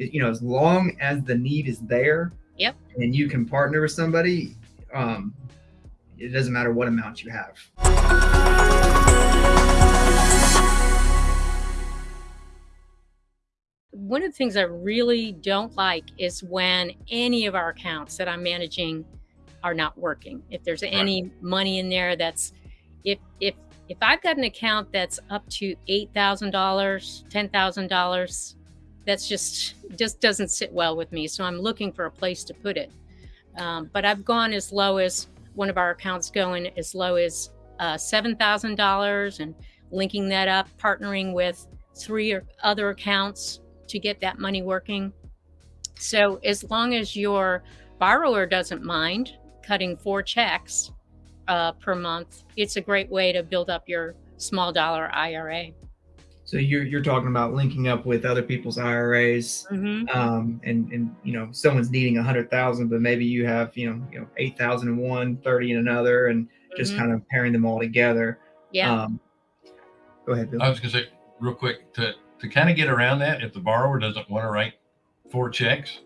you know, as long as the need is there, yep, and you can partner with somebody, um, it doesn't matter what amount you have. One of the things I really don't like is when any of our accounts that I'm managing are not working. If there's any right. money in there that's if if if I've got an account that's up to eight thousand dollars, ten thousand dollars, that's just just doesn't sit well with me. So I'm looking for a place to put it. Um, but I've gone as low as one of our accounts going as low as uh, seven thousand dollars, and linking that up, partnering with three or other accounts to get that money working. So as long as your borrower doesn't mind cutting four checks uh, per month, it's a great way to build up your small dollar IRA. So you're you're talking about linking up with other people's IRAs, mm-hmm. um, and and you know someone's needing a hundred thousand, but maybe you have you know you know eight thousand in one, thirty in another, and just mm-hmm. kind of pairing them all together. Yeah. Um, go ahead, Bill. I was gonna say real quick to to kind of get around that. If the borrower doesn't want to write four checks,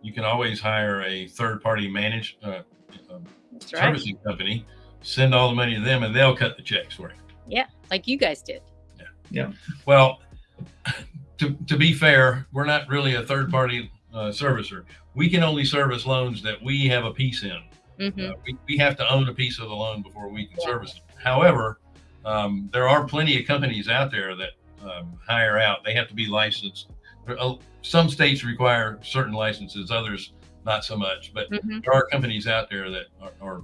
you can always hire a third party managed uh, uh, servicing right. company, send all the money to them, and they'll cut the checks for you. Yeah, like you guys did. Yeah. Well, to, to be fair, we're not really a third party uh, servicer. We can only service loans that we have a piece in. Mm-hmm. Uh, we, we have to own a piece of the loan before we can yeah. service it. However, um, there are plenty of companies out there that um, hire out. They have to be licensed. Uh, some states require certain licenses, others not so much. But mm-hmm. there are companies out there that are, are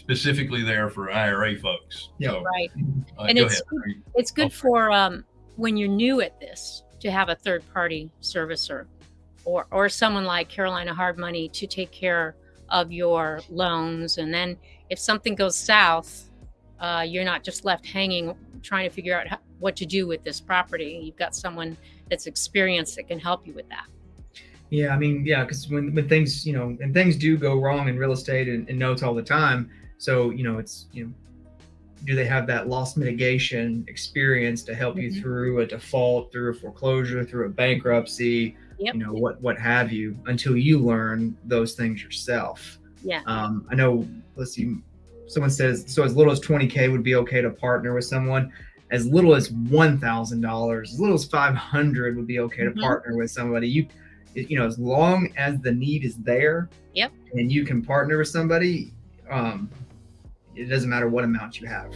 specifically there for IRA folks. Yeah, so, right. Uh, and it's good, it's good for um, when you're new at this to have a third party servicer, or or someone like Carolina Hard Money to take care of your loans, and then if something goes south, uh, you're not just left hanging trying to figure out how, what to do with this property. You've got someone that's experienced that can help you with that. Yeah, I mean, yeah, because when, when things, you know, and things do go wrong in real estate and, and notes all the time, so, you know, it's, you know, do they have that loss mitigation experience to help mm-hmm. you through a default, through a foreclosure, through a bankruptcy, yep. you know, what, what have you, until you learn those things yourself. Yeah. Um, I know, let's see, someone says, so as little as 20K would be okay to partner with someone. As little as $1,000, as little as 500 would be okay mm-hmm. to partner with somebody. You, you know, as long as the need is there. Yep. And you can partner with somebody, um, it doesn't matter what amount you have.